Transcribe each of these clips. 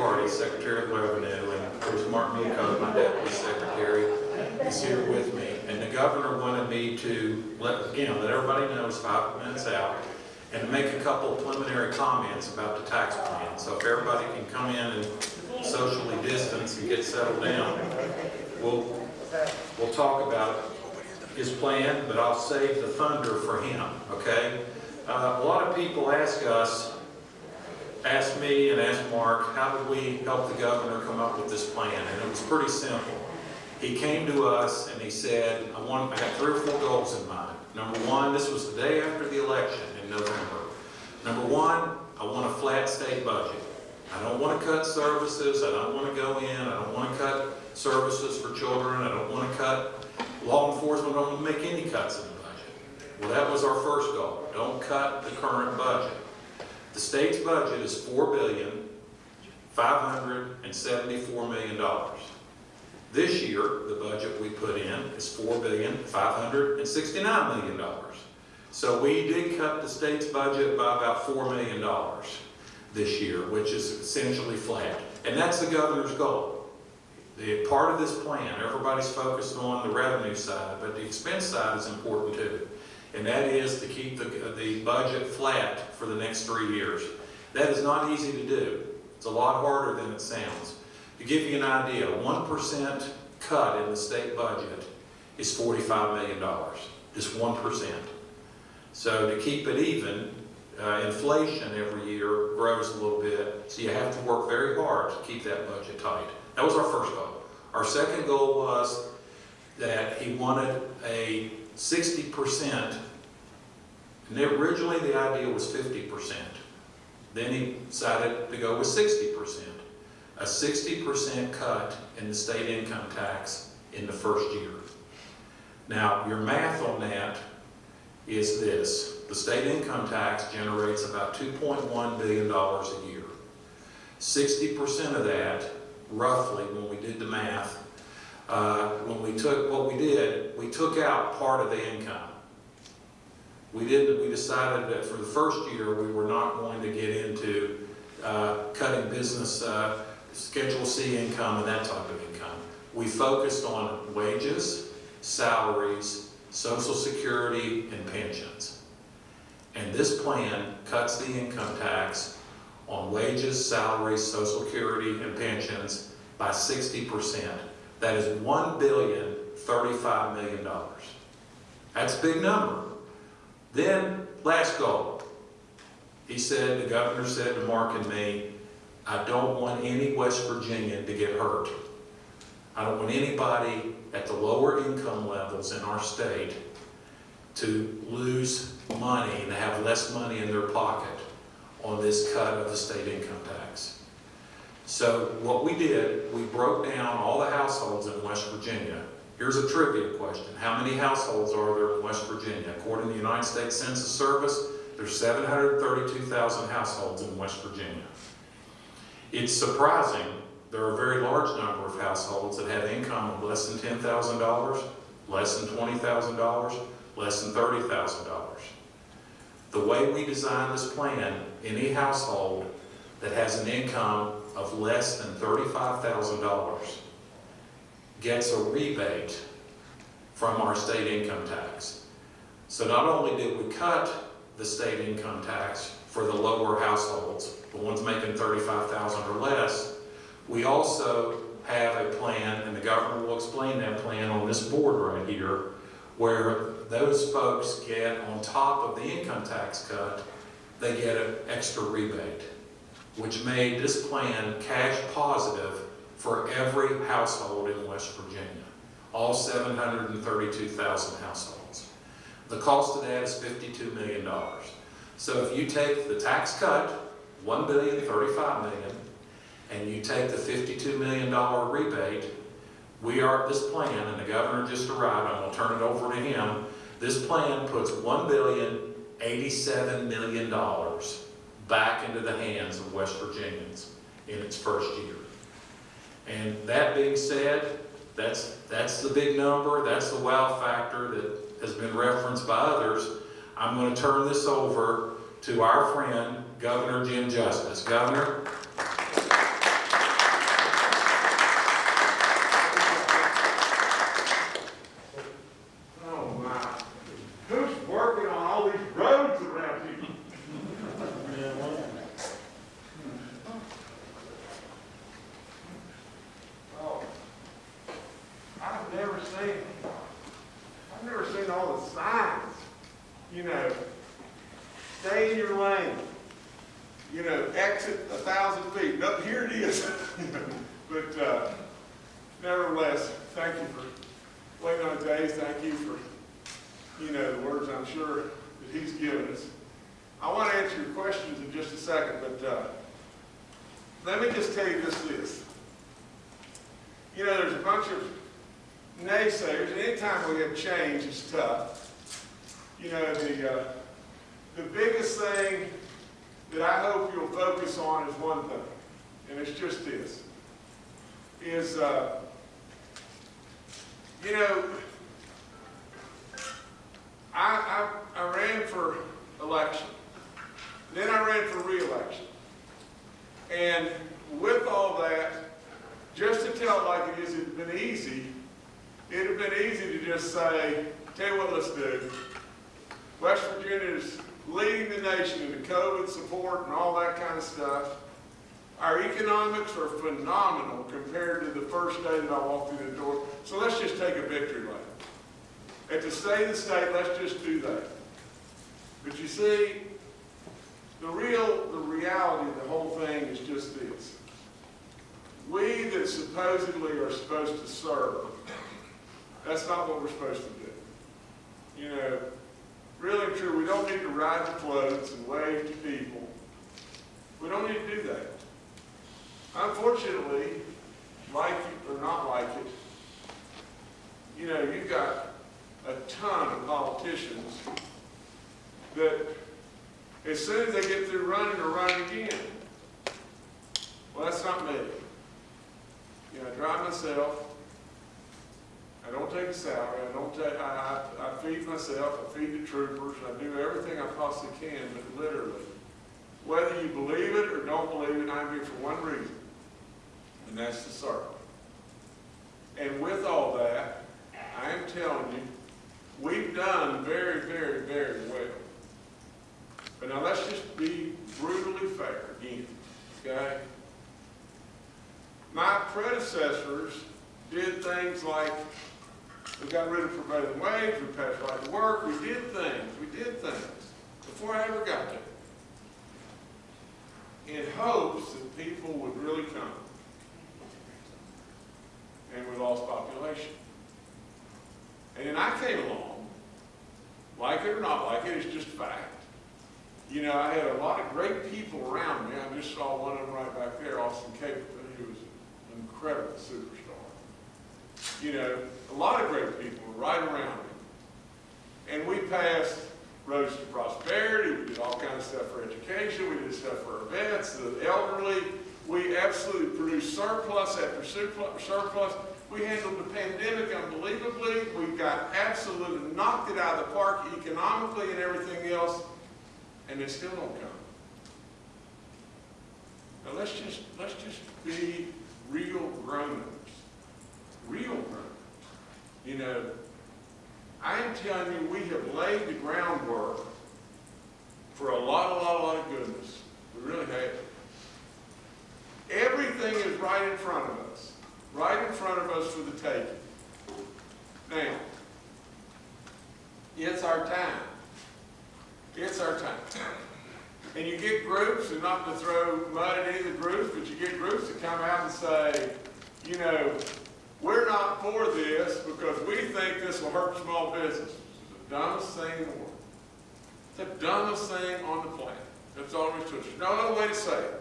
Hardy, Secretary of Revenue, and of course Mark Muchow, my Deputy Secretary, is here with me. And the governor wanted me to let, again, let everybody know it's five minutes out, and make a couple preliminary comments about the tax plan. So if everybody can come in and socially distance and get settled down, we'll, we'll talk about his plan, but I'll save the thunder for him, okay? Uh, a lot of people ask us, ask me and ask Mark, how did we help the governor come up with this plan? And it was pretty simple. He came to us and he said, I want, I got three or four goals in mind. Number one, this was the day after the election in November. Number one, I want a flat state budget. I don't want to cut services, I don't want to go in, I don't want to cut services for children, I don't want to cut law enforcement, I don't want to make any cuts in the budget. Well, that was our first goal. Don't cut the current budget. The state's budget is four billion, five hundred and seventy-four million dollars. This year, the budget we put in is four billion, five hundred and sixty-nine million dollars. So we did cut the state's budget by about four million dollars this year, which is essentially flat. And that's the governor's goal. The part of this plan, everybody's focused on the revenue side, but the expense side is important too. And that is to keep the, the budget flat for the next three years. That is not easy to do. It's a lot harder than it sounds. To give you an idea, 1% cut in the state budget is $45 million, just 1%. So to keep it even, uh, inflation every year grows a little bit, so you have to work very hard to keep that budget tight. That was our first goal. Our second goal was that he wanted a 60%, and originally the idea was 50%. Then he decided to go with 60%. A 60% cut in the state income tax in the first year. Now, your math on that is this. The state income tax generates about $2.1 billion a year. 60% of that, roughly, when we did the math, uh, when we took, what we did, we took out part of the income. We didn't, we decided that for the first year, we were not going to get into uh, cutting business, uh, Schedule C income and that type of income. We focused on wages, salaries, social security, and pensions. And this plan cuts the income tax on wages, salaries, social security, and pensions by 60%. That is one billion thirty-five million dollars. That's a big number. Then, last goal. He said, the governor said to Mark and me, I don't want any West Virginian to get hurt. I don't want anybody at the lower income levels in our state to lose money and have less money in their pocket on this cut of the state income tax. So what we did, we broke down all the households in West Virginia. Here's a trivia question. How many households are there in West Virginia? According to the United States Census Service, there's 732,000 households in West Virginia. It's surprising, there are a very large number of households that have income of less than $10,000, less than $20,000, less than $30,000. The way we design this plan, any household that has an income of less than $35,000 gets a rebate from our state income tax. So not only did we cut the state income tax for the lower households, the ones making 35,000 or less, we also have a plan, and the governor will explain that plan on this board right here, where those folks get on top of the income tax cut, they get an extra rebate, which made this plan cash positive for every household in West Virginia, all 732,000 households. The cost of that is $52 million. So if you take the tax cut, $1 billion, 35 million, and you take the $52 million rebate, we are, this plan, and the governor just arrived, I'm gonna turn it over to him, this plan puts $1 billion, 87 million dollars back into the hands of West Virginians in its first year. And that being said, that's, that's the big number, that's the wow factor that has been referenced by others. I'm going to turn this over to our friend, Governor Jim Justice. Governor? stay in your lane. You know, exit a thousand feet. No, here it is. But, uh, nevertheless, thank you for waiting on days. Thank you for, you know, the words I'm sure that he's given us. I want to answer your questions in just a second, but, uh, let me just tell you this, this. You know, there's a bunch of naysayers, and anytime we have change, it's tough. You know, the, uh, the biggest thing that I hope you'll focus on is one thing, and it's just this, is, uh, you know, I, I, I ran for election. Then I ran for reelection. And with all that, just to tell it like it is, it'd been easy. It'd have been easy to just say, tell you what, let's do. West Virginia is leading the nation in the COVID support and all that kind of stuff. Our economics are phenomenal compared to the first day that I walked through the door. So let's just take a victory lap. At the state the state, let's just do that. But you see, the real, the reality of the whole thing is just this. We that supposedly are supposed to serve, that's not what we're supposed to do. You know, really and true, we don't need to ride the floats and wave to people. We don't need to do that. Unfortunately, like it or not like it, you know, you've got a ton of politicians that as soon as they get through running, are running again. Well, that's not me. You know, I drive myself. I don't take a salary. I don't take, I, I, I feed myself. I feed the troopers. I do everything I possibly can, but literally, whether you believe it or don't believe it, I'm here for one reason, and that's the circle. And with all that, I am telling you, we've done very, very, very well. But now let's just be brutally fair again, okay? My predecessors did things like, we got rid of prevailing wage, we passed right to work, we did things, we did things before I ever got there. In hopes that people would really come. And we lost population. And then I came along, like it or not like it, it's just fact. You know, I had a lot of great people around me. I just saw one of them right back there, Austin Caperton, who was an incredible superstar. You know, a lot of great people were right around me. And we passed Roads to Prosperity, we did all kinds of stuff for education, we did stuff for vets, the elderly. We absolutely produced surplus after surplus. We handled the pandemic unbelievably. We got absolutely knocked it out of the park economically and everything else and they still don't come. Now let's just let's just be real grown-ups. Real grown-ups. You know, I am telling you, we have laid the groundwork for a lot, a lot, a lot of goodness. We really have. Everything is right in front of us. Right in front of us for the taking. Now, it's our time. It's our time. And you get groups, and not to throw mud at any of the groups, but you get groups that come out and say, you know, we're not for this because we think this will hurt small business. It's the dumbest thing in the world. It's the dumbest thing on the planet. That's all there is it. There's no other way to say it.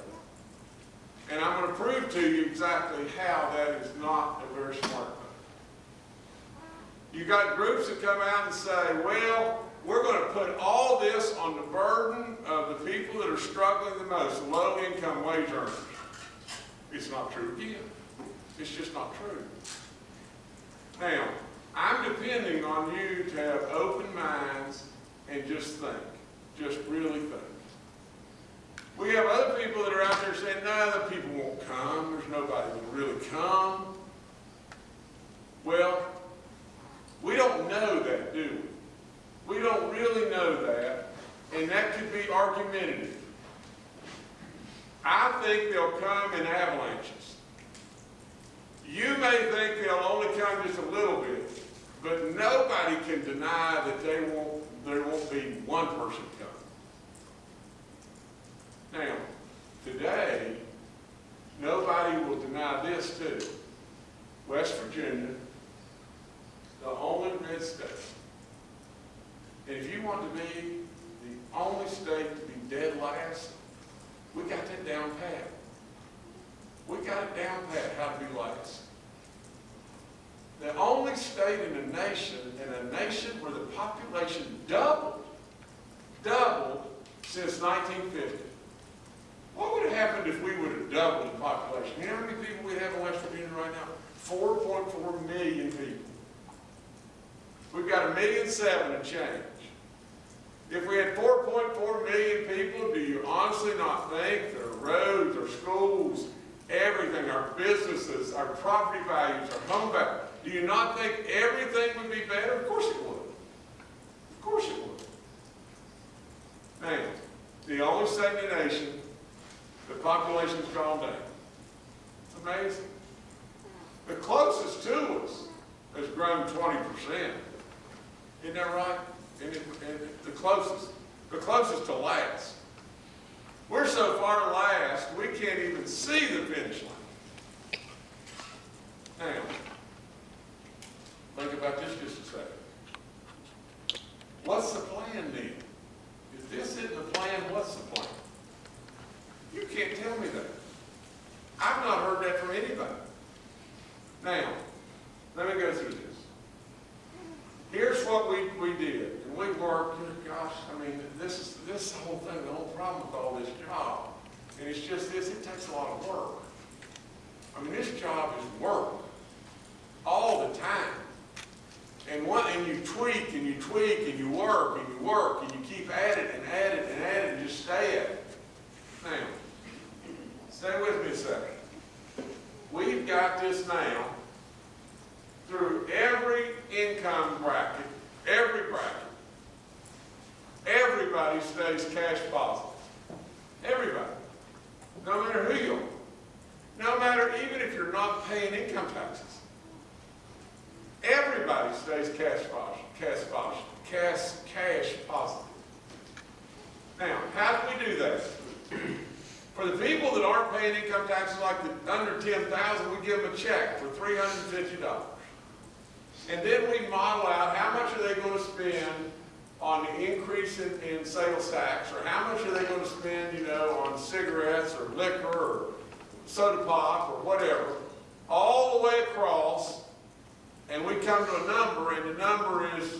And I'm going to prove to you exactly how that is not a very smart thing. You got groups that come out and say, well, we're going to put all this on the burden of the people that are struggling the most, low-income wage earners. It's not true again. It's just not true. Now, I'm depending on you to have open minds and just think. Just really think. We have other people that are out there saying, no, the people won't come. There's nobody that will really come. Well, we don't know that, do we? We don't really know that, and that could be argumentative. I think they'll come in avalanches. You may think they'll only come just a little bit, but nobody can deny that they won't, there won't be one person. Now, today, nobody will deny this too. West Virginia, the only red state. And if you want to be the only state to be dead last, we got that down pat. We got it down pat how to be last. The only state in the nation, in a nation where the population doubled, doubled since 1950. What would have happened if we would have doubled the population? You know how many people we have in West Virginia right now? 4.4 million people. We've got a million seven and change. If we had 4.4 million people, do you honestly not think our roads, our schools, everything, our businesses, our property values, our home values, do you not think everything would be better? Of course it would. Of course it would. Now, the only state in the nation, the population's gone down. It's amazing. The closest to us has grown 20%. Isn't that right? And it, and it- the closest, the closest to last. We're so far last, we can't even see the finish line. Now, think about this just a second. What's the plan then? If this isn't the plan, what's the plan? You can't tell me that. I've not heard that from anybody. Now, let me go through this. Here's what we, we did, and we worked, gosh, I mean, this is, this whole thing, the whole problem with all this job, and it's just this, it takes a lot of work. I mean, this job is work, all the time. And what, and you tweak, and you tweak, and you work, and you work, and you keep at it, and at it, and at it, and just stay at it. Now, stay with me a second. We've got this now through every income bracket, every bracket. Everybody stays cash positive. Everybody. No matter who you are. No matter even if you're not paying income taxes. Everybody stays cash positive, cash positive, cash, cash positive. Now, how do we do that? For the people that aren't paying income taxes like the under ten thousand, we give them a check for three hundred and then we model out how much are they gonna spend on the increase in, in sales tax, or how much are they gonna spend, you know, on cigarettes or liquor or soda pop or whatever, all the way across, and we come to a number, and the number is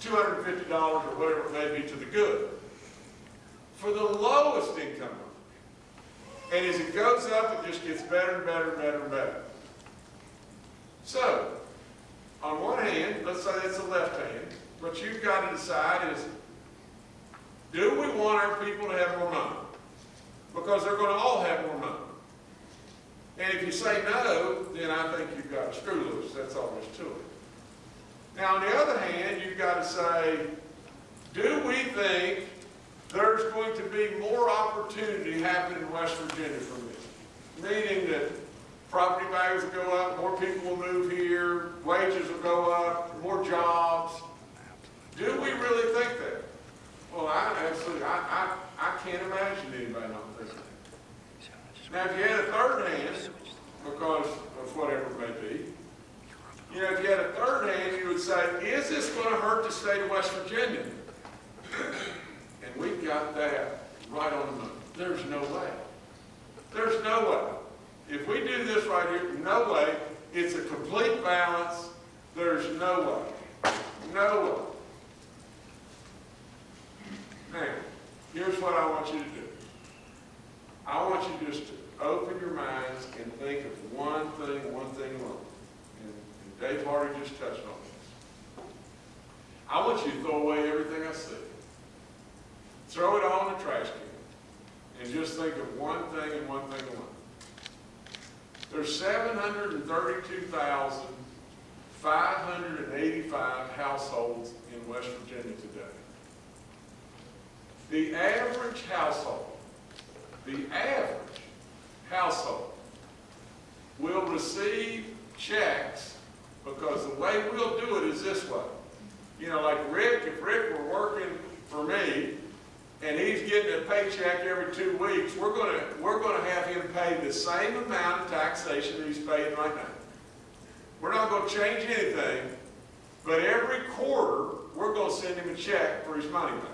two hundred and fifty dollars or whatever it may be to the good. For the lowest income. And as it goes up, it just gets better and better and better and better. So, on one hand, let's say it's the left hand, what you've got to decide is, do we want our people to have more money? Because they're going to all have more money. And if you say no, then I think you've got a screw loose, that's all there's to it. Now, on the other hand, you've got to say, do we think there's going to be more opportunity happening in West Virginia from this? Meaning that property values will go up, more people will move here, wages will go up, more jobs. Do we really think that? Well, I absolutely, I, I, I can't imagine anybody not thinking that. Now, if you had a third hand, because of whatever it may be, you know, if you had a third hand, you would say, is this going to hurt the state of West Virginia? And we've got that right on the money. There's no way. There's no way. If we do this right here, no way. It's a complete balance. There's no way. No way. Now, here's what I want you to do. I want you just to open your minds and think of one thing, one thing alone. And and Dave Hardy just touched on this. I want you to throw away everything I said. Throw it all in the trash can. And just think of one thing and one thing alone. There's seven hundred and thirty-two thousand, five hundred and eighty-five households in West Virginia today. The average household, the average household will receive checks because the way we'll do it is this way. You know, like Rick, if Rick were working for me and he's getting a paycheck every two weeks, we're gonna, we're gonna have him pay the same amount of taxation that he's paying right now. We're not gonna change anything, but every quarter, we're gonna send him a check for his money back.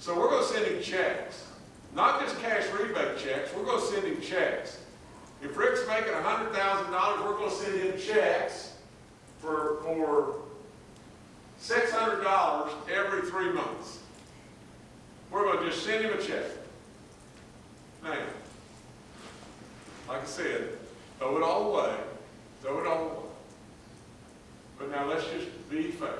So we're gonna send him checks, not just cash rebate checks, we're gonna send him checks. If Rick's making hundred thousand dollars, we're gonna send him checks for, for six hundred dollars every three months. We're gonna just send him a check. Now, like I said, throw it all away, throw it all away. But now let's just be fair.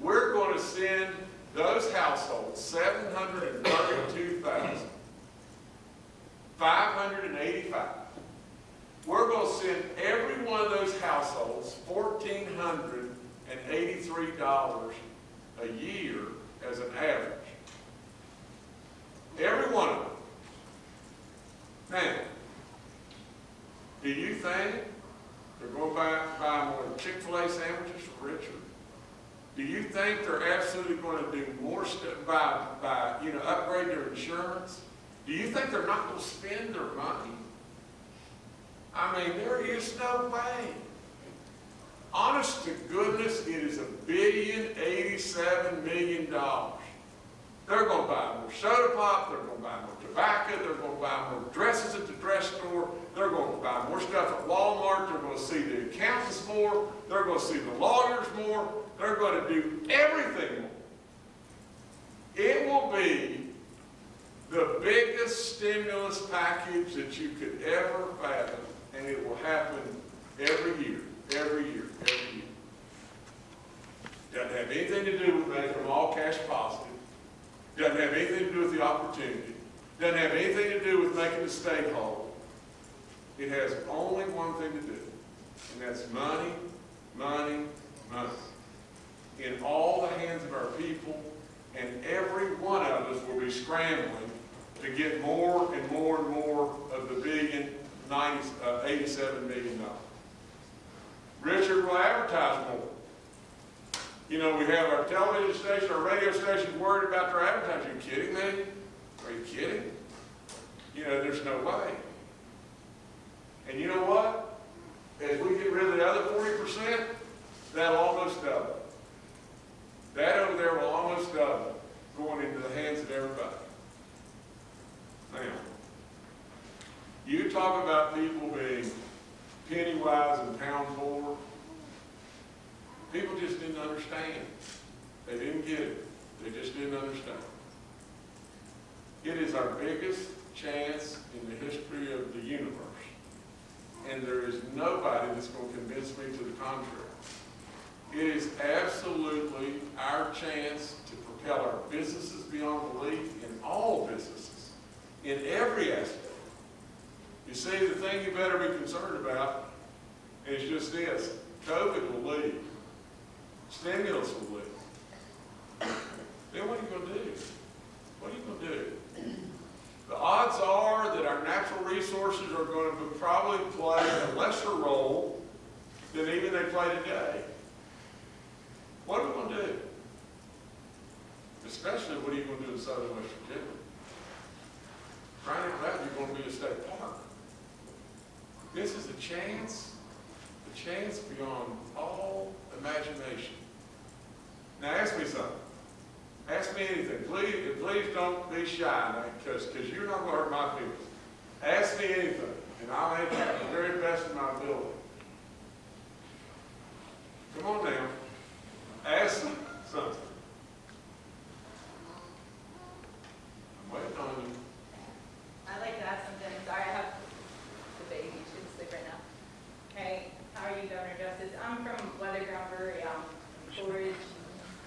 We're gonna send those households seven hundred and thirty-two thousand, five hundred and eighty-five. We're gonna send every one of those households fourteen hundred and eighty-three dollars a year as an average. Every one of them. Now, do you think they're going to buy, buy more Chick-fil-A sandwiches for Richard? Do you think they're absolutely going to do more stuff, by, by, you know, upgrade their insurance? Do you think they're not going to spend their money? I mean, there is no way. Honest to goodness, it is a billion eighty-seven million dollars. They're gonna buy more soda pop, they're gonna buy more tobacco, they're gonna buy more dresses at the dress store, they're gonna buy more stuff at Walmart, they're gonna see the accountants more, they're gonna see the lawyers more, they're gonna do everything more. It will be the biggest stimulus package that you could ever fathom, and it will happen every year, every year, every year. Doesn't have anything to do with making them all cash positive. Doesn't have anything to do with the opportunity. Doesn't have anything to do with making the state whole. It has only one thing to do, and that's money, money, money. In all the hands of our people, and every one of us will be scrambling to get more and more and more of the billion, ninety, uh, eighty-seven million dollars. Richard will advertise more. You know, we have our television station, our radio station worried about their advertising. Are you kidding me? Are you kidding? You know, there's no way. And you know what? As we get rid of the other forty percent, that'll almost double. That over there will almost double, going into the hands of everybody. Now, you talk about people being penny wise and pound poor. People just didn't understand. They didn't get it. They just didn't understand. It is our biggest chance in the history of the universe. And there is nobody that's going to convince me to the contrary. It is absolutely our chance to propel our businesses beyond belief in all businesses, in every aspect. You see, the thing you better be concerned about is just this, COVID will leave. Stimulus will leave. Then what are you gonna do? What are you gonna do? The odds are that our natural resources are going to probably play a lesser role than even they play today. What are we gonna do? Especially, what are you gonna do in southern West Virginia? Right out loud, you're gonna be a state park. This is a chance, a chance beyond all imagination. Now, ask me something. Ask me anything. Please, please don't be shy, because, you're not gonna hurt my feelings. Ask me anything, and I'll answer the very best of my ability. Come on now. Ask me something. You. I'd like to ask something, sorry, I have the baby, she's asleep right now. Hey, how are you, Governor Justice? I'm from Weathered Ground Brewery, um, Blue Ridge.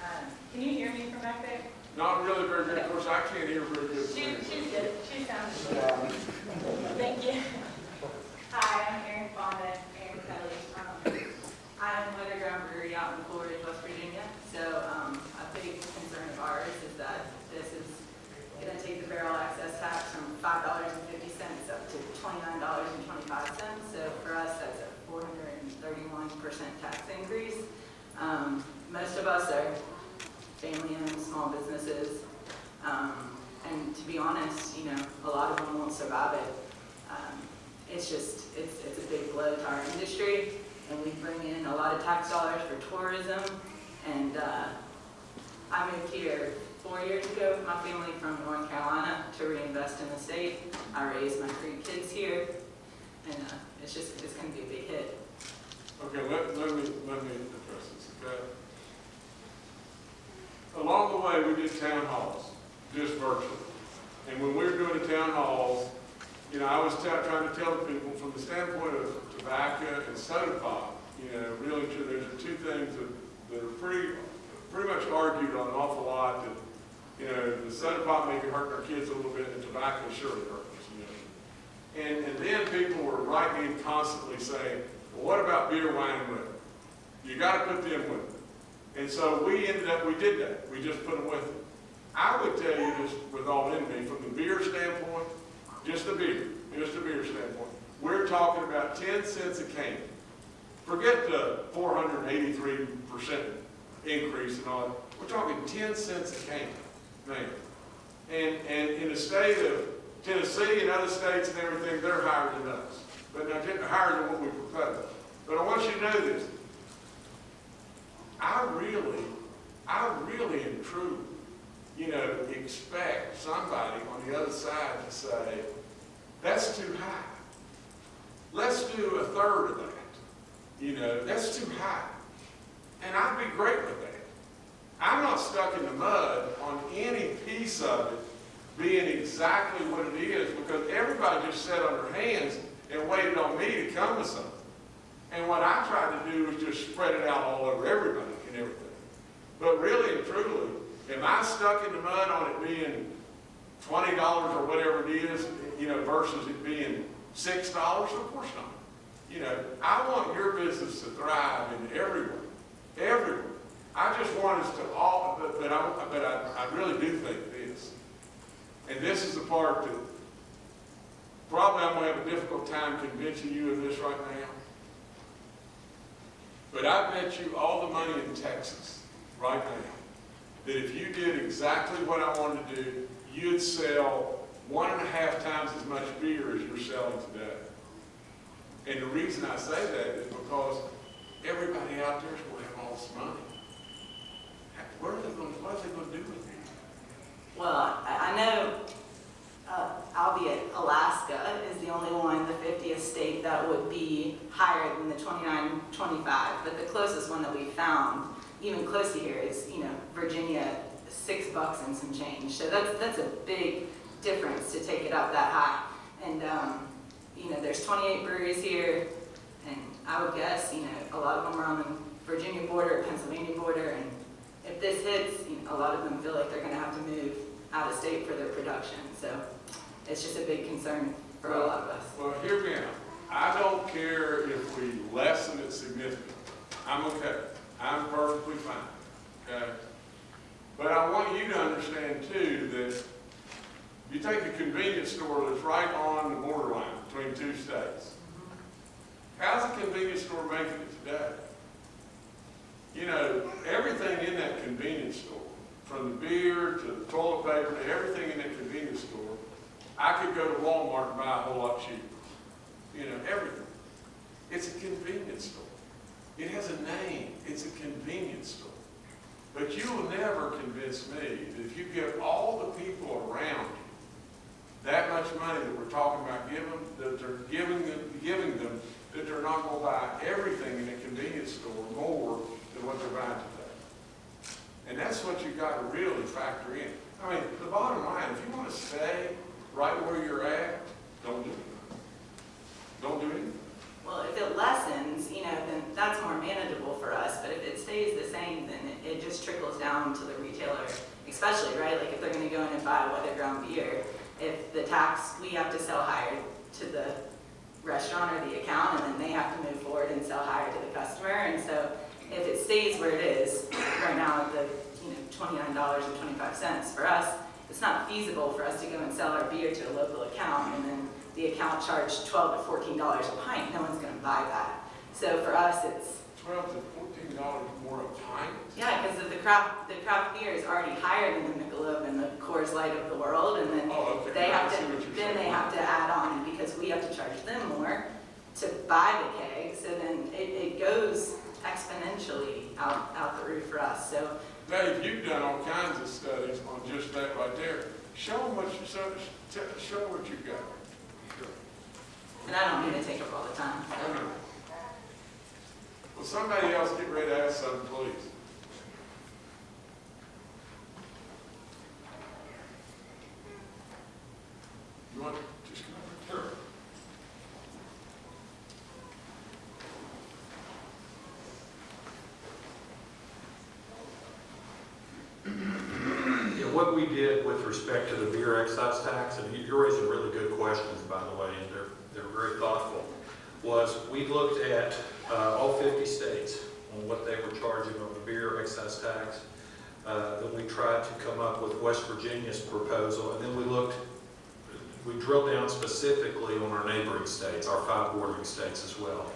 Um, can you hear me from back there? Not really very good. Of course, I can't hear very good. She, she's good, she sounds good. Thank you. Hi, I'm Erin Fonda, Erin Kelly. Um, I'm Weathered Ground Brewery out in Blue West Virginia. So, um, a big concern of ours is that this is gonna take the barrel excise tax from five dollars and fifty cents up to twenty-nine dollars and twenty-five cents. So for us, that's a four hundred and thirty-one percent tax increase. Um, most of us are family-owned, small businesses. Um, and to be honest, you know, a lot of them won't survive it. Um, it's just, it's, it's a big blow to our industry, and we bring in a lot of tax dollars for tourism. And, uh, I moved here four years ago with my family from North Carolina to reinvest in the state. I raised my three kids here, and uh, it's just, it's gonna be a big hit. Okay, let, let me, let me address this, okay? Along the way, we did town halls, just virtually. And when we were doing the town halls, you know, I was trying to tell the people from the standpoint of tobacco and soda pop, you know, really, there's two things that, that are pretty, pretty much argued on an awful lot, that, you know, the soda pop may be hurting our kids a little bit, and tobacco surely hurts you know? And, and then people were writing in constantly saying, what about beer, wine, and liquor? You gotta put them with it. And so we ended up, we did that, we just put them with it. I would tell you this with all me, from the beer standpoint, just the beer, just the beer standpoint, we're talking about ten cents a can. Forget the four hundred and eighty-three percent increase and all, that. we're talking ten cents a can, man. And, and in the state of Tennessee and other states and everything, they're higher than us. But now, they're higher than what we propose. But I want you to know this. I really, I really and truly, you know, expect somebody on the other side to say, that's too high. Let's do a third of that. You know, that's too high. And I'd be great with that. I'm not stuck in the mud on any piece of it being exactly what it is because everybody just sat on their hands and waited on me to come with something. And what I tried to do was just spread it out all over everybody and everything. But really and truly, am I stuck in the mud on it being twenty dollars or whatever it is, you know, versus it being six dollars? Of course not. You know, I want your business to thrive in everywhere, everywhere. I just want us to all, but, but I, but I, I really do think this. And this is the part that probably I'm gonna have a difficult time convincing you of this right now. But I bet you all the money in Texas right now, that if you did exactly what I wanted to do, you'd sell one and a half times as much beer as you're selling today. And the reason I say that is because everybody out there is going to have all this money. Where are they going, what are they going to do with it? Well, I, I know, uh, albeit Alaska is the only one, the 50th state that would be higher than the 29, 25, but the closest one that we found, even close to here, is, you know, Virginia, six bucks and some change. So that's, that's a big difference to take it up that high. And, um, you know, there's 28 breweries here, and I would guess, you know, a lot of them are on the Virginia border, Pennsylvania border, and if this hits, you know, a lot of them feel like they're gonna have to move out of state for their production. So it's just a big concern for a lot of us. Well, hear me out. I don't care if we lessen it significantly. I'm okay. I'm perfectly fine, okay? But I want you to understand too that you take a convenience store that's right on the borderline between two states. How's the convenience store making it today? You know, everything in that convenience store, from the beer to the toilet paper to everything in that convenience store, I could go to Walmart and buy a whole lot cheaper. You know, everything. It's a convenience store. It has a name. It's a convenience store. But you will never convince me that if you give all the people around you that much money that we're talking about giving, that they're giving them, giving them, that they're not going to buy everything in a convenience store more than what they're buying. And that's what you've got to really factor in. I mean, the bottom line, if you want to stay right where you're at, don't do it. Don't do anything. Well, if it lessens, you know, then that's more manageable for us, but if it stays the same, then it, it just trickles down to the retailer, especially, right? Like if they're gonna go in and buy a Weathered Ground beer, if the tax, we have to sell higher to the restaurant or the account, and then they have to move forward and sell higher to the customer, and so if it stays where it is, right now at the, you know, twenty-nine dollars and twenty-five cents, for us, it's not feasible for us to go and sell our beer to a local account, and then the account charged twelve to fourteen dollars a pint, no one's gonna buy that. So for us, it's, Twelve to fourteen dollars more a pint? yeah, because the craft, the craft beer is already higher than the Michelob and the Coors Light of the world, and then Oh, okay. they have I to, then they have to add on, because we have to charge them more to buy the keg, so then it, it goes exponentially out, out the roof for us. So Dave, you've done all kinds of studies on just that right there. Show them what you, show, show them what you've got. And I don't mean to take up all the time, so. Will somebody else get ready to ask something, please? You want, just come over? Sure. Yeah, what we did with respect to the beer excise tax, and you- you're raising really good questions, by the way, and they're, they're very thoughtful, was we looked at uh, all 50 states on what they were charging on the beer excise tax. Uh, Then we tried to come up with West Virginia's proposal, and then we looked, we drilled down specifically on our neighboring states, our five bordering states as well.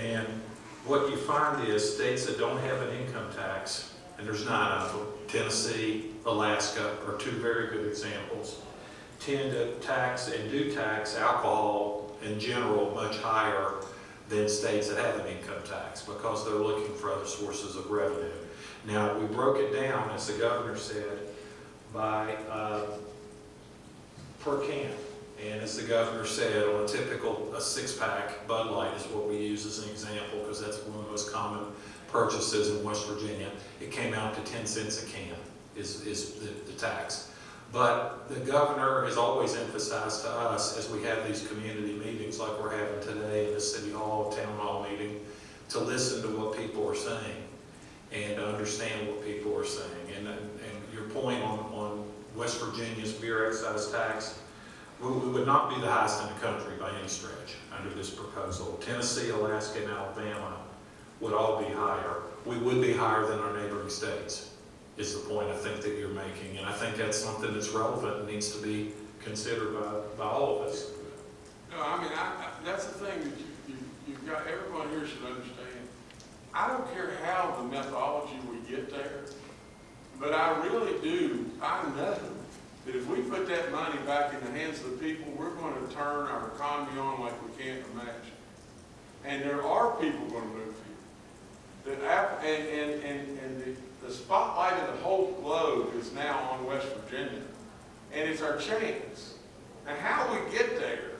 And what you find is states that don't have an income tax, and there's nine of them, Tennessee, Alaska are two very good examples, tend to tax and do tax alcohol in general much higher than states that have an income tax because they're looking for other sources of revenue. Now, we broke it down, as the governor said, by uh, per can. And as the governor said, on a typical, a six-pack Bud Light is what we use as an example, because that's one of the most common purchases in West Virginia. It came out to 10 cents a can is, is the, the tax. But the governor has always emphasized to us, as we have these community meetings like we're having today in the city hall, town hall meeting, to listen to what people are saying and to understand what people are saying. And, and your point on, on West Virginia's beer excise tax, we, would not be the highest in the country by any stretch under this proposal. Tennessee, Alaska, and Alabama would all be higher. We would be higher than our neighboring states, is the point I think that you're making. And I think that's something that's relevant and needs to be considered by, by all of us. No, I mean, I, I, that's the thing that you, you, you've got, everyone here should understand. I don't care how the methodology we get there, but I really do, I know that if we put that money back in the hands of the people, we're gonna turn our economy on like we can't imagine. And there are people gonna move here. The and, and, and, and the, the spotlight of the whole globe is now on West Virginia. And it's our chance. And how we get there,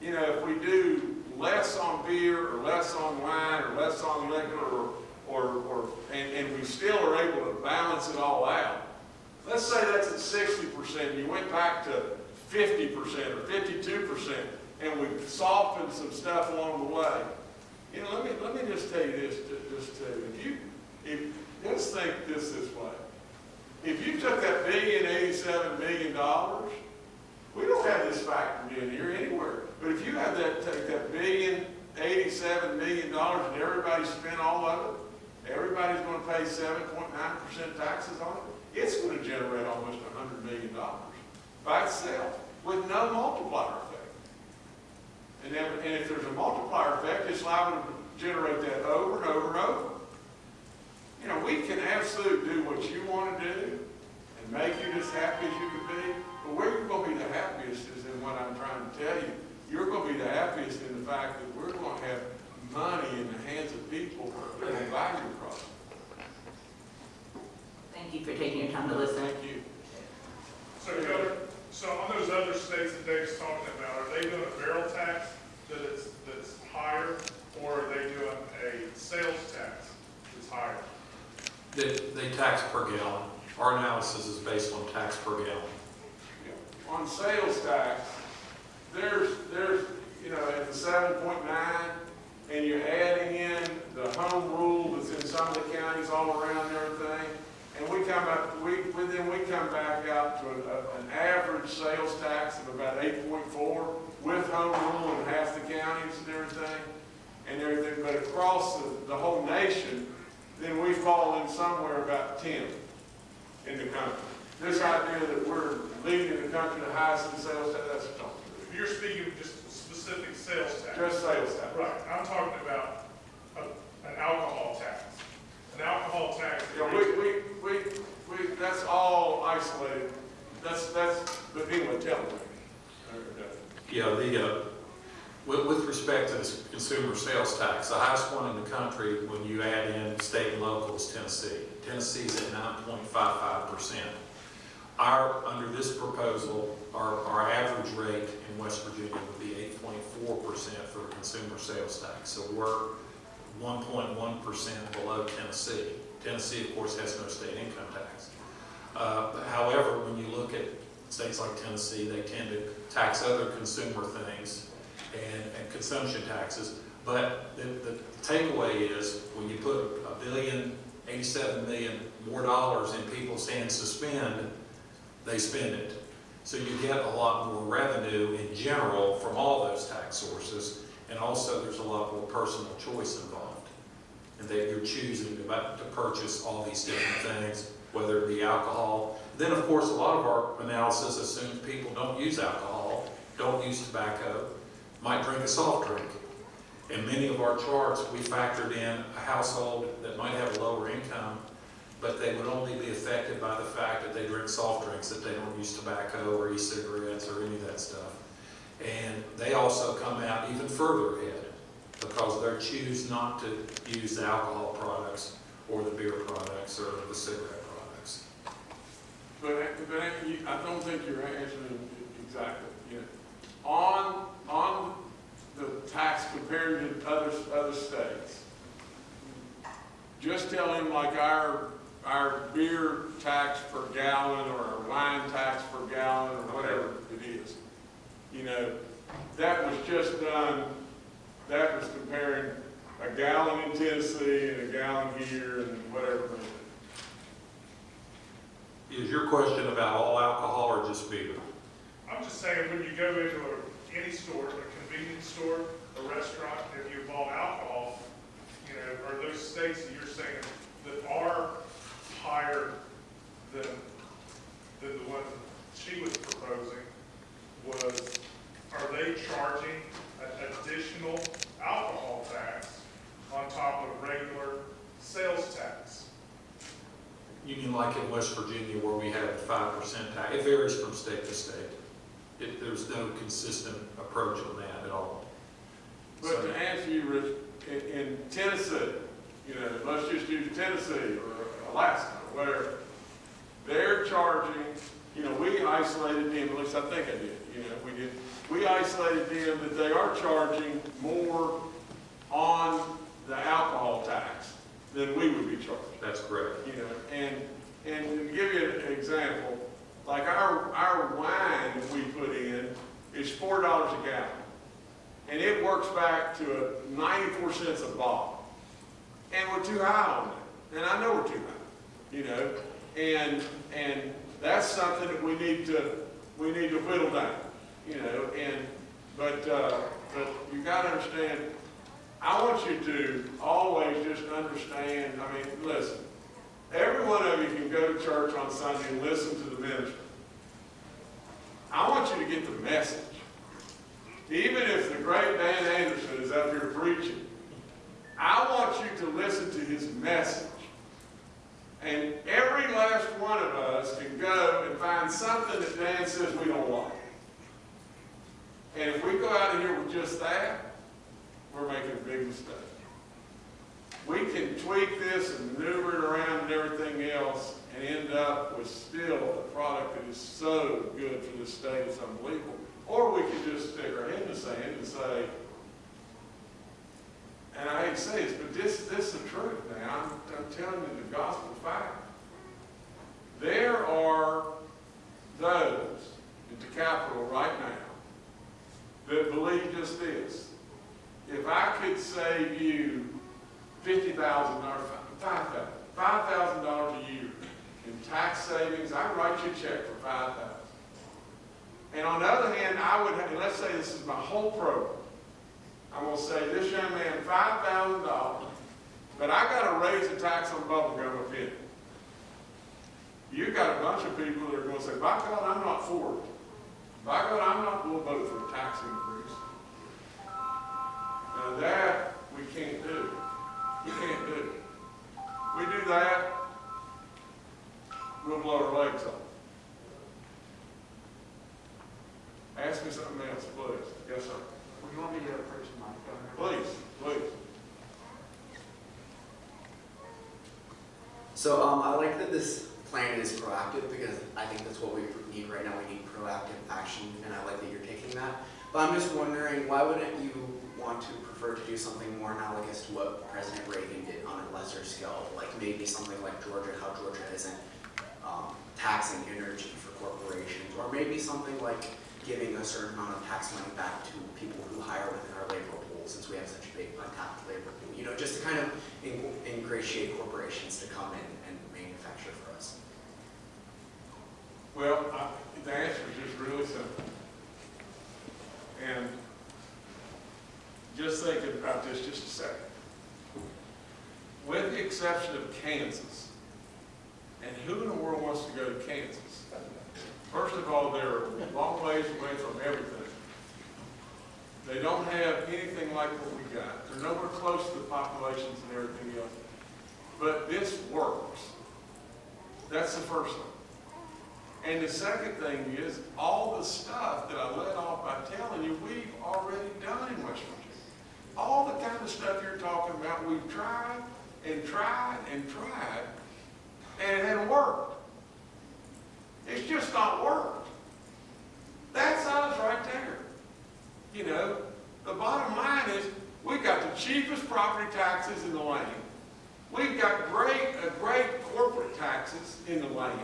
you know, if we do less on beer, or less on wine, or less on liquor, or, or, or and, and we still are able to balance it all out. Let's say that's at sixty percent, you went back to fifty percent or fifty-two percent, and we softened some stuff along the way. You know, let me, let me just tell you this, ju- just too, if you, if, let's think this this way. If you took that billion eighty-seven million dollars, we don't have this factored in here anywhere. But if you have that, take that billion, eighty-seven million dollars and everybody spent all of it, everybody's gonna pay seven point nine percent taxes on it, it's gonna generate almost a hundred million dollars by itself with no multiplier effect. And then, and if there's a multiplier effect, it's liable to generate that over and over and over. You know, we can absolutely do what you wanna do and make you as happy as you can be, but where you're gonna be the happiest is in what I'm trying to tell you. You're gonna be the happiest in the fact that we're gonna have money in the hands of people that will buy your product. Thank you for taking your time to listen. Thank you. So, Governor, so on those other states that Dave's talking about, are they doing a barrel tax that is, that's higher, or are they doing a sales tax that's higher? They, they tax per gallon. Our analysis is based on tax per gallon. On sales tax, there's, there's, you know, at the seven point nine, and you're adding in the home rule that's in some of the counties all around and everything, and we come up, we, we- then we come back out to a- a- an average sales tax of about eight point four with home rule in half the counties and everything, and everything, but across the, the whole nation, then we fall in somewhere about ten in the country. This idea that we're leading the country the highest in sales tax, that's not If you're speaking of just specific sales tax. Just sales tax. Right, I'm talking about a, an alcohol tax. An alcohol tax. Yeah, we, we, we, we, that's all isolated. That's, that's, but anyway, tell me. Yeah, the, uh, With, with respect to this consumer sales tax, the highest one in the country, when you add in state and local, is Tennessee. Tennessee's at nine point five five percent. Our, under this proposal, our, our average rate in West Virginia would be eight point four percent for consumer sales tax. So we're one point one percent below Tennessee. Tennessee, of course, has no state income tax. Uh, However, when you look at states like Tennessee, they tend to tax other consumer things and, and consumption taxes. But the, the takeaway is, when you put a billion, eighty-seven million more dollars in people's hands to spend, they spend it. So you get a lot more revenue in general from all those tax sources, and also there's a lot more personal choice involved. And that you're choosing to, purchase all these different things, whether it be alcohol. Then, of course, a lot of our analysis assumes people don't use alcohol, don't use tobacco, might drink a soft drink. In many of our charts, we factored in a household that might have a lower income, but they would only be affected by the fact that they drink soft drinks, that they don't use tobacco or e-cigarettes or any of that stuff. And they also come out even further ahead because they choose not to use the alcohol products or the beer products or the cigarette products. But, but I don't think you're answering exactly, you know. On, on the tax compared to other, other states, just tell him like our, our beer tax per gallon or our wine tax per gallon or whatever it is. You know, that was just done, that was comparing a gallon in Tennessee and a gallon here and whatever. Is your question about all alcohol or just beer? I'm just saying, when you go into a, any store, a convenience store, a restaurant, if you involve alcohol, you know, are those states that you're saying that are higher than, than the one she was proposing, was, are they charging an additional alcohol tax on top of regular sales tax? You mean like in West Virginia where we have a five percent tax? It varies from state to state. It, there's no consistent approach on that at all. But to answer you, Rich, in, in Tennessee, you know, let's just use Tennessee or Alaska, or whatever. They're charging, you know, we isolated them, at least I think I did, you know, we did. We isolated them that they are charging more on the alcohol tax than we would be charged That's correct. you know, and, and to give you an example, like our, our wine that we put in is four dollars a gallon. And it works back to a ninety-four cents a bottle. And we're too high on it, and I know we're too high, you know, and, and that's something that we need to, we need to whittle down, you know, and, but, uh, but you gotta understand, I want you to always just understand, I mean, listen, every one of you can go to church on Sunday and listen to the minister. I want you to get the message. Even if the great Dan Anderson is up here preaching, I want you to listen to his message. And every last one of us can go and find something that Dan says we don't like. And if we go out of here with just that, we're making a big mistake. We can tweak this and maneuver it around and everything else and end up with still a product that is so good for the state, it's unbelievable. Or we could just stick our head in the sand and say, and I hate to say this, but this, this is the truth now. I'm, I'm telling you the gospel fact. There are those at the Capitol right now that believe just this. If I could save you fifty thousand dollars, five thousand, five thousand dollars a year in tax savings, I'd write you a check for five thousand. And on the other hand, I would, have- let's say this is my whole program. I'm gonna say this young man five thousand dollars, but I gotta raise the tax on bubble gum a penny. You've got a bunch of people that are gonna say, by God, I'm not for it. By God, I'm not gonna vote for a tax increase. Now that, we can't do. We can't do. We do that, we'll blow our legs off. Ask me something else, please. Yes, sir. You want me to approach the mic, Governor? Please, please. So um, I like that this plan is proactive because I think that's what we need right now. We need proactive action, and I like that you're taking that. But I'm just wondering, why wouldn't you want to prefer to do something more analogous to what President Reagan did on a lesser scale, like maybe something like Georgia, how Georgia isn't um, taxing energy for corporations, or maybe something like giving a certain amount of tax money back to people who hire within our labor pool, since we have such a big untapped labor pool. You know, just to kind of in- ingratiate corporations to come in manufacture for us. Well, I- the answer is just really simple. And just thinking about this just a second. With the exception of Kansas, and who in the world wants to go to Kansas? First of all, they're a long ways away from everything. They don't have anything like what we got. They're nowhere close to the populations and everything else. But this works. That's the first thing. And the second thing is, all the stuff that I let off by telling you, we've already done in West Virginia. All the kind of stuff you're talking about, we've tried and tried and tried, and it hasn't worked. It's just not worked. That's us right there. You know, the bottom line is, we've got the cheapest property taxes in the land. We've got great, great corporate taxes in the land.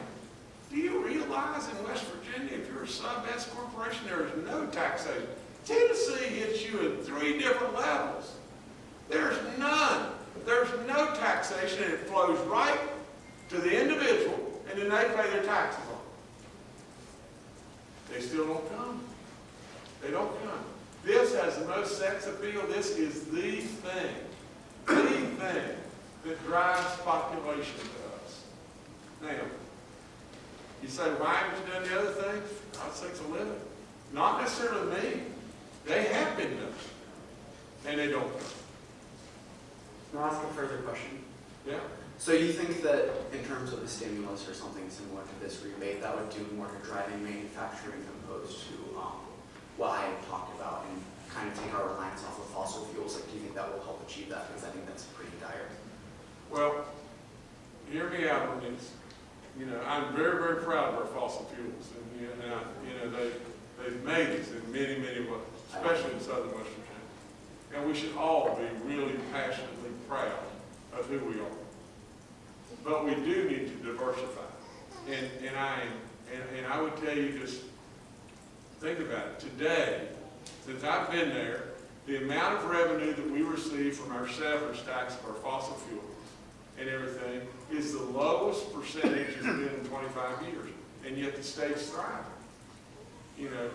Do you realize in West Virginia, if you're a sub-S corporation, there is no taxation? Tennessee hits you at three different levels. There's none. There's no taxation, and it flows right to the individual, and then they pay their taxes on it. They still don't come. They don't come. This has the most sex appeal. This is the thing, the thing that drives population to us. Now, you say, why haven't you done the other things? God sakes a living. Not necessarily me. They have been done. And they don't. Can I ask a further question? Yeah? So you think that in terms of a stimulus or something similar to this rebate, that would do more to driving manufacturing opposed to um, what I had talked about and kind of take our reliance off of fossil fuels? Like, do you think that will help achieve that? Because I think that's pretty dire. Well, hear me out on this. You know, I'm very, very proud of our fossil fuels. And, you know, you know they, they've made us in many, many ways, especially in southern West Virginia. And we should all be really passionately proud of who we are. But we do need to diversify. And, and I, and, and I would tell you just, think about it. Today, since I've been there, the amount of revenue that we receive from our severance tax of our fossil fuels and everything is the lowest percentage it's been in 25 years. And yet the state's thriving. You know,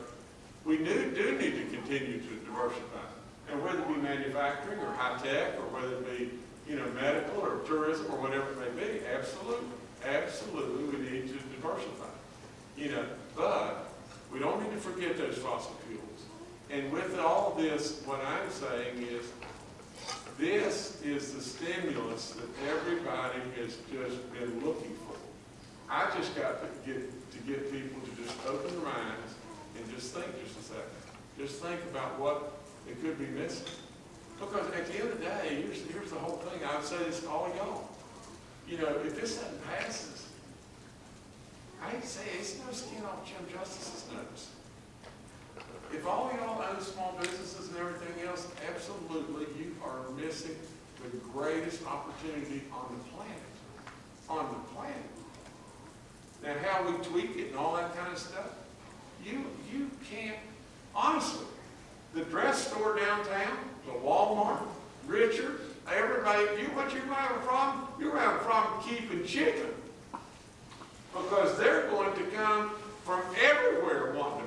we do, do need to continue to diversify. And whether it be manufacturing or high tech, or whether it be, you know, medical or tourism or whatever it may be, absolutely, absolutely, we need to diversify. You know, but we don't need to forget those fossil fuels. And with all this, what I'm saying is, this is the stimulus that everybody has just been looking for. I just got to get, to get people to just open their minds and just think just a second. Just think about what it could be missing. Because at the end of the day, here's, here's the whole thing, I would say this to all y'all. You know, if this doesn't passes, I hate to say it, it's no skin off Jim Justice's nose. If all y'all own small businesses and everything else, absolutely, you are missing the greatest opportunity on the planet. On the planet. Now, how we tweak it and all that kind of stuff, you, you can't, honestly, the dress store downtown, the Walmart, Richard, everybody, you, what you're have a problem? You have a problem keeping chicken. Because they're going to come from everywhere wanting.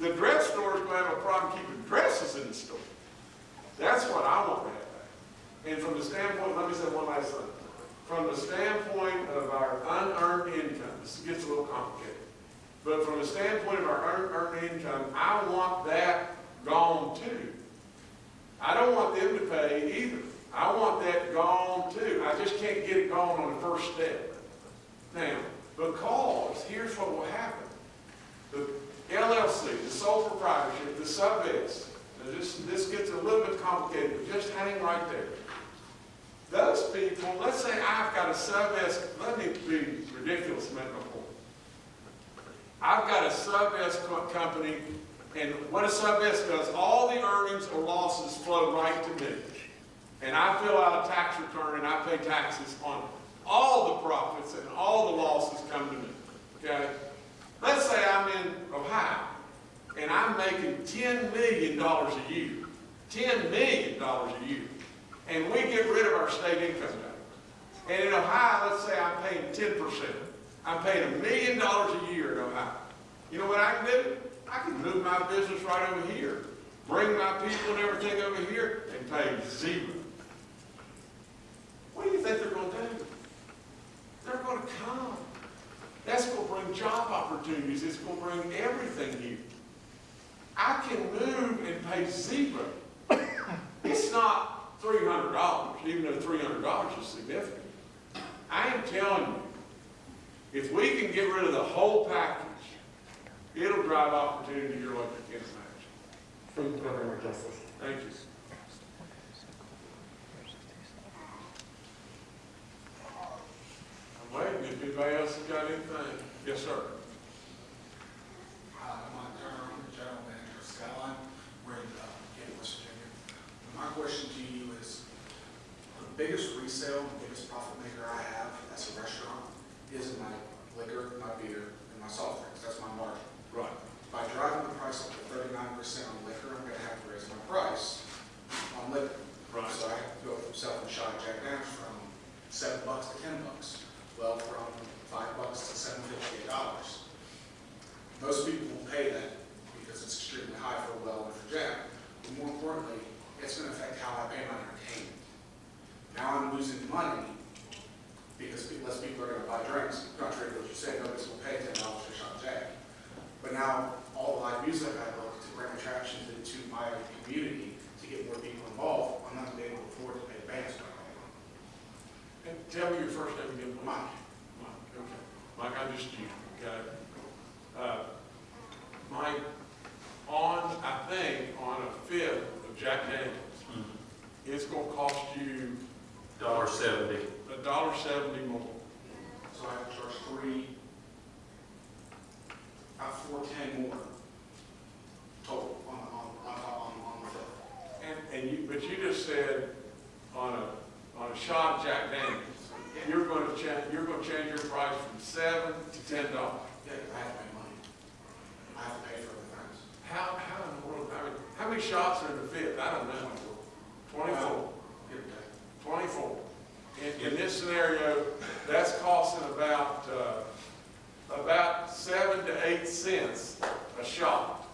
The dress store is going to have a problem keeping dresses in the store. That's what I want to have. And from the standpoint, let me say one last thing. From the standpoint of our unearned income, this gets a little complicated. But from the standpoint of our unearned income, I want that gone too. I don't want them to pay either. I want that gone too. I just can't get it gone on the first step. Now, because here's what will happen. The LLC, the sole proprietorship, the sub-S, this, this gets a little bit complicated, but just hang right there. Those people, let's say I've got a sub S, let me be ridiculous a minute before. I've got a sub S co- company, and what a sub S does, all the earnings or losses flow right to me. And I fill out a tax return and I pay taxes on all the profits and all the losses come to me, okay? Let's say I'm in Ohio, and I'm making ten million dollars a year, ten million dollars a year, and we get rid of our state income tax. And in Ohio, let's say I'm paying ten percent. I'm paying a million dollars a year in Ohio. You know what I can do? I can move my business right over here, bring my people and everything over here, and pay zero. What do you think they're gonna do? They're gonna come. That's gonna bring job opportunities, it's gonna bring everything here. I can move and pay zero. It's not three hundred dollars, even though three hundred dollars is significant. I am telling you, if we can get rid of the whole package, it'll drive opportunity here like you can't imagine. Food government justice. Thank you. Waiting, if anybody else has got anything. Yes, sir. Hi, I'm Mike the general manager of Skyline, we're in uh, Gate, West Virginia. My question to you is, the biggest resale, the biggest profit maker I have as a restaurant is in my liquor, my beer, and my soft drinks, that's my margin. Right. By driving the price up to thirty-nine percent on liquor, I'm gonna have to raise my price on liquor. Right. So I have to go from selling shot Jack Daniels from seven bucks to ten bucks. Well, from five bucks to seven fifty, eight dollars. Most people will pay that because it's extremely high for a well and for Jack. But more importantly, it's gonna affect how I pay my entertainment. Now I'm losing money because less people are gonna buy drinks, contrary to what you said, nobody's gonna pay ten dollars for shot Jack. But now, all the live music I look to bring attractions into my community to get more people involved, I'm not gonna be able to afford to pay bands back. And tell me your first name again, please. Mike, Mike, okay. Mike, I just, you, okay? Uh, Mike, on, I think, on a fifth of Jack Daniels, it's gonna cost you Dollar seventy. a dollar seventy more. so I have to charge three, about four ten more total on, on, on, on, on the fifth. And, and you, but you just said on a, on a shot of Jack Daniels, you're gonna cha, you're gonna change your price from seven to ten dollars. Yeah, I have to pay money. I have to pay for other things. How, how in the world, I mean, how many shots are in the fifth? I don't know. Twenty-four. Give or take. 24. In, in this scenario, that's costing about, uh, about seven to eight cents a shot.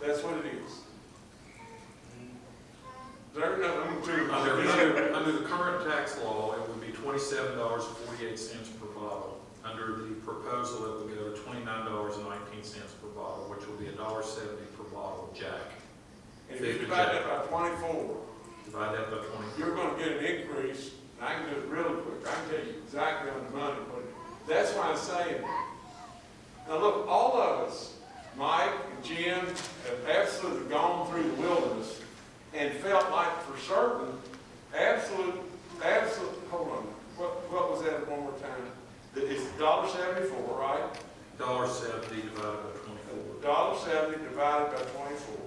That's what it is. There, no. Under, under, under the current tax law, it would be twenty-seven dollars and forty-eight cents per bottle. Under the proposal, it would go to twenty-nine dollars and nineteen cents per bottle, which will be a dollar seventy per bottle of Jack. And if you divide that by twenty-four, Divide that by twenty. you're gonna get an increase, and I can do it really quick, I can tell you exactly on the money, but that's why I'm saying. Now, look, all of us, Mike and Jim, have absolutely gone through the wilderness and felt like for certain, absolute, absolute, hold on, what, what was that one more time? That it's dollar seventy-four, right? Dollar seventy divided by twenty-four. Dollar seventy divided by twenty-four.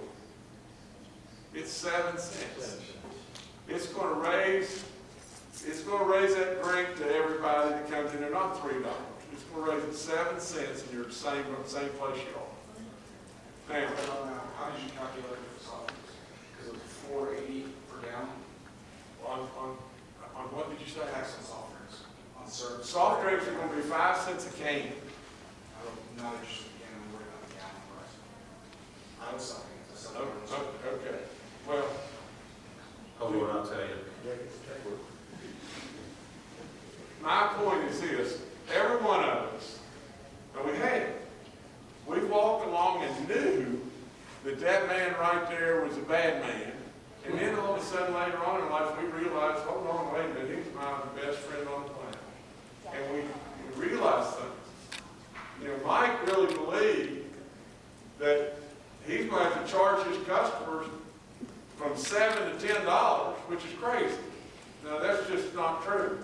It's seven cents. It's gonna raise, it's gonna raise that drink to everybody that comes in there, not three dollars. It's gonna raise it seven cents and you're the same, same place you are. Now, how did you calculate it 480 per down? On, on, on what did you say? Tax soft drinks. On service. Soft drinks are going to be five cents a can. I'm not interested again. I'm worried about the gallon price. I was something. Oh, oh okay. Well. Hold on, I'll tell you. My point is this. Every one of us, and we had it. We walked along and knew that that man right there was a bad man. And then all of a sudden later on in life, we realized, hold on, wait a minute, he's my best friend on the planet. And we, we realized things. You know, Mike really believed that he's going to have to charge his customers from seven to ten dollars, which is crazy. Now, that's just not true.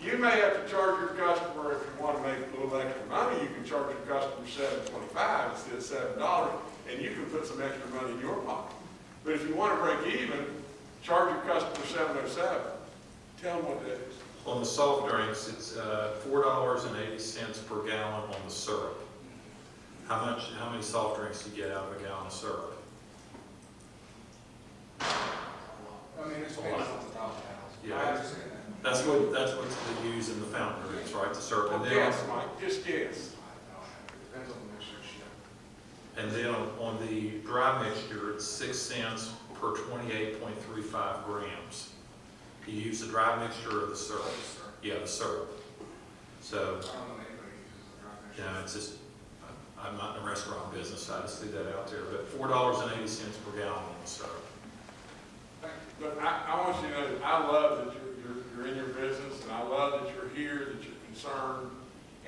You may have to charge your customer, if you want to make a little extra money, you can charge your customer seven twenty-five instead of seven dollars, and you can put some extra money in your pocket. But if you want to break even, charge your customer seven oh seven. Tell them what that is. On the soft drinks, it's uh, four dollars and eighty cents per gallon on the syrup. How much, how many soft drinks do you get out of a gallon of syrup? I mean, it's based on the dollar. Yeah. I understand that. That's what, that's what they use in the fountain drinks, right, the syrup, and Well, then, guess, Mike, just guess. I don't have it. Depends on the mixture she and then on the dry mixture, it's six cents per twenty-eight point three five grams. You use the dry mixture of the syrup, yeah, the syrup. So, I don't know anybody who uses the dry mixture. you know, it's just, I'm not in the restaurant business, so I just threw that out there, but four dollars and eighty cents per gallon on the syrup. But I, I want you to know, that I love that you're, you're, you're in your business, and I love that you're here, that you're concerned,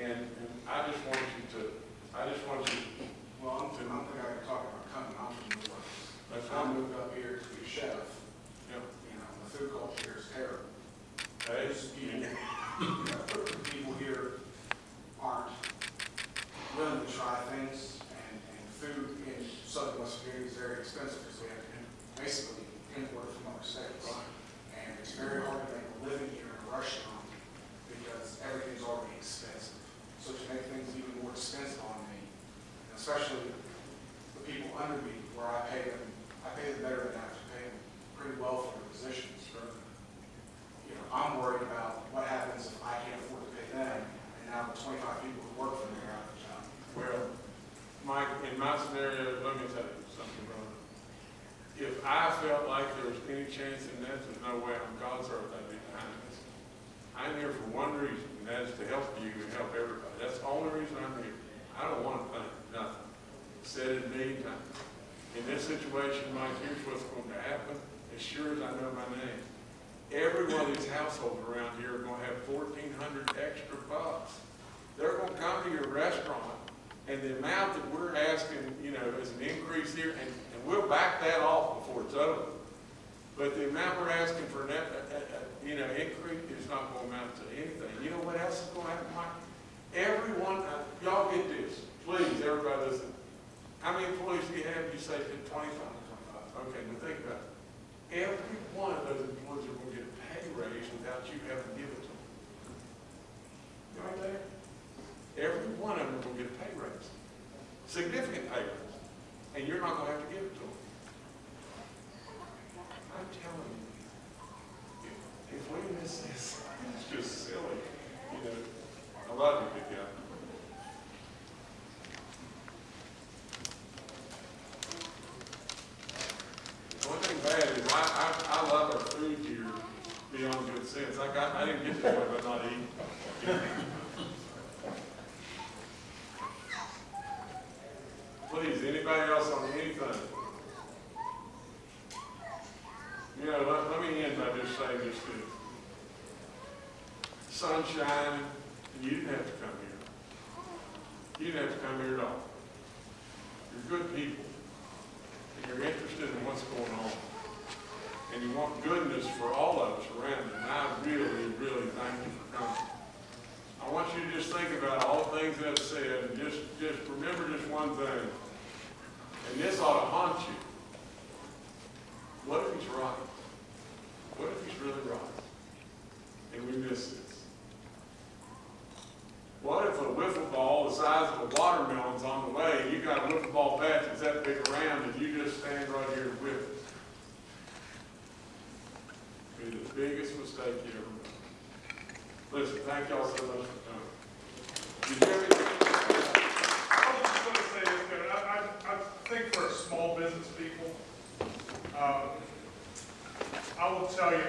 and, and I just want you to, I just want you, Well, I'm, I'm the guy talking about coming, I'm from New Orleans. that's I fine. moved up here to be a chef, you know, the food culture is terrible. Hey, There's people, you know, people here aren't willing to try things, and, and food in southern West Virginia is very expensive, because we have to basically import from other states. And it's very hard to make a living here in a restaurant, because everything's already expensive. So to make things even more expensive on especially the people under me, where I pay them, I pay them better than I have to pay them pretty well for their positions. You know, I'm worried about what happens if I can't afford to pay them, and now the twenty-five people who work for me are out of a job. well, Mike, in my scenario, let me tell you something, brother. If I felt like there was any chance in that, there's no way on God's earth I'd be behind this. I'm here for one reason, and that is to help you and help everybody. That's the only reason I'm here. I don't want to think nothing. Said it a times. In this situation, Mike, here's what's going to happen, as sure as I know my name. Every one of these households around here are going to have fourteen hundred extra bucks. They're going to come to your restaurant, and the amount that we're asking, you know, is an increase here, and, and we'll back that off before it's over. But the amount we're asking for net, uh, uh, uh, you know, increase is not going to amount to anything. You know what else is going to happen, Mike? Everyone, uh, y'all get this, please, everybody listen. How many employees do you have? You say twenty-five? Okay, now think about it. Every one of those employees are going to get a pay raise without you having to give it to them. You Right there? Every one of them to get a pay raise, significant pay raise, and you're not going to have to give it to them. I'm telling you, if, if we miss this, it's just silly, you know. I love you, big guy. One thing bad is I, I, I love our food here beyond good sense. I got, I didn't get this way by not eating. Please, anybody else on anything? You know, let, let me end by just saying this too. Sunshine, you didn't have to come here. You didn't have to come here at all. You're good people you're interested in what's going on, and you want goodness for all of us around you, and I really, really thank you for coming. I want you to just think about all the things that I've said, and just, just remember just one thing, and this ought to haunt you. What if he's right? What if he's really right? And we miss this? What if a wiffle ball the size of a watermelon's on the way, and you got a wiffle ball bat that's that big around, and you just stand right here and whiff it? Be the biggest mistake you ever made. Listen, thank y'all so much for coming. Did you? I was just gonna say this, I, I, think for small business people, um, I will tell you,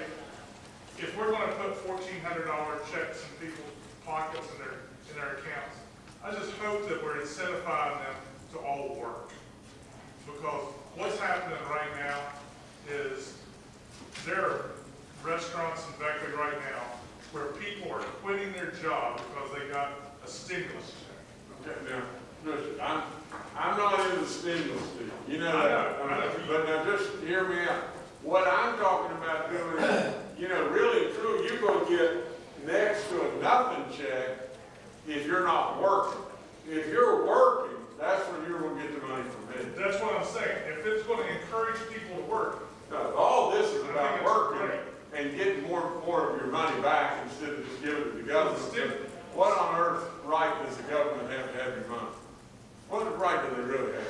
if we're gonna put fourteen hundred dollar checks in people's pockets and their, in their accounts, I just hope that we're incentivizing them to all work. Because what's happening right now is there are restaurants in Beckley right now where people are quitting their job because they got a stimulus check. Okay, now, listen, I'm, I'm not into the stimulus deal. You know, I know, that. I know. but now just hear me out. What I'm talking about doing you know, really true, you're gonna get next to a nothing check if you're not working. If you're working, that's when you're gonna get the money from me. That's what I'm saying. If it's gonna encourage people to work, No, all this is about working great. and getting more, and more of your money back instead of just giving it to the government. What on earth right does the government have to have your money? What right do they really have?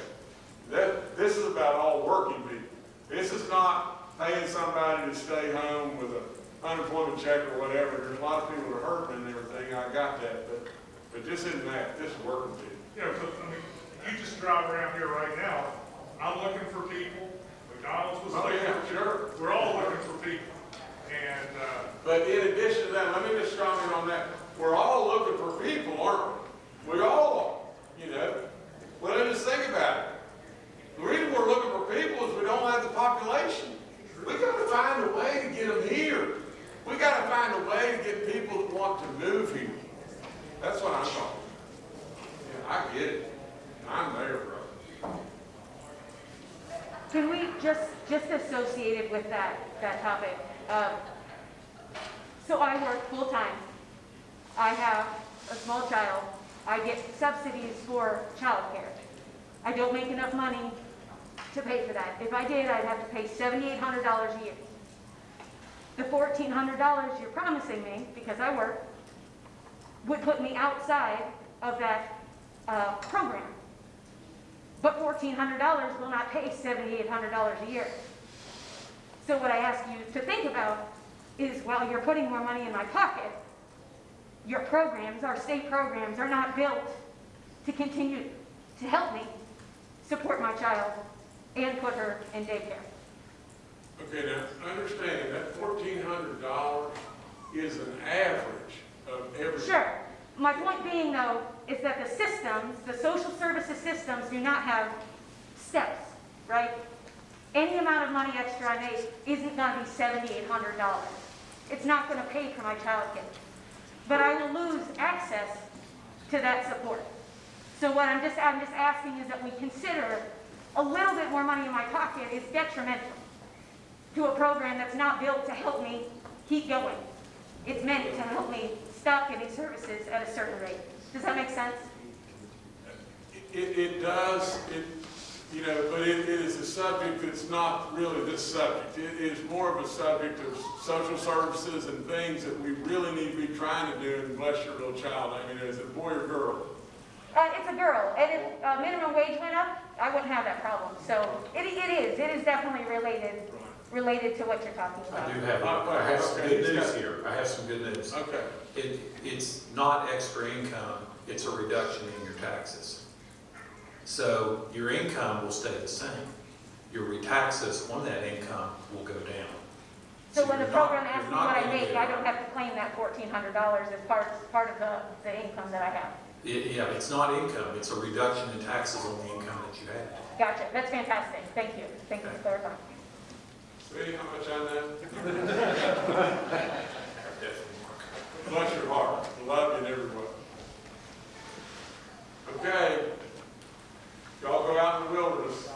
That, this is about all working people. This is not paying somebody to stay home with a unemployment check or whatever. There's a lot of people that are hurting and everything, I got that, but, but this isn't that, this is working people. you know, 'cause, I mean, you just drive around here right now, I'm looking for people, McDonald's was Oh, looking yeah, for people. sure. We're all looking for people. And, uh, But in addition to that, let me just comment on that. We're all looking for people, aren't we? We all are, you know? Well, then just think about it. The reason we're looking for people is we don't have the population. We've gotta find a way to get them here. We've gotta find a way to get people that want to move here. That's what I'm talking. about. Yeah, I get it. I'm there, bro. Can we just, just associated with that, that topic? um, So I work full-time. I have a small child. I get subsidies for childcare. I don't make enough money to pay for that. If I did, I'd have to pay seventy-eight hundred dollars a year. The fourteen hundred dollars you're promising me, because I work, would put me outside of that, uh, program. But fourteen hundred dollars will not pay seventy-eight hundred dollars a year. So what I ask you to think about is while you're putting more money in my pocket, your programs, our state programs, are not built to continue to help me support my child and put her in daycare. Okay, now, understand that fourteen hundred dollars is an average of every. Sure. My point being, though, is that the systems, the social services systems do not have steps, right? Any amount of money extra I make isn't gonna be seventy-eight hundred dollars. It's not gonna pay for my child care. But I will lose access to that support. So what I'm just, I'm just asking is that we consider a little bit more money in my pocket is detrimental to a program that's not built to help me keep going. It's meant to help me stop getting services at a certain rate. Does that make sense? It, it does, it, you know, but it, it is a subject that's not really this subject. It is more of a subject of social services and things that we really need to be trying to do and bless your little child. I mean, is it a boy or girl? Uh, it's a girl, and if uh, minimum wage went up, I wouldn't have that problem. So it, it is, it is definitely related, related to what you're talking about. I do have, I have some good news here. I have some good news. Okay. It, it's not extra income, it's a reduction in your taxes. So your income will stay the same. Your taxes on that income will go down. So when the you're not- program asks me what I make, I don't have to claim that fourteen hundred dollars as part, part of the, the income that I have. It- Yeah, it's not income, it's a reduction in taxes on the income that you have. Gotcha, that's fantastic. Thank you. Thank you for clarifying. How much on that? Bless your heart. Love you in every way. Okay. Y'all go out in the wilderness.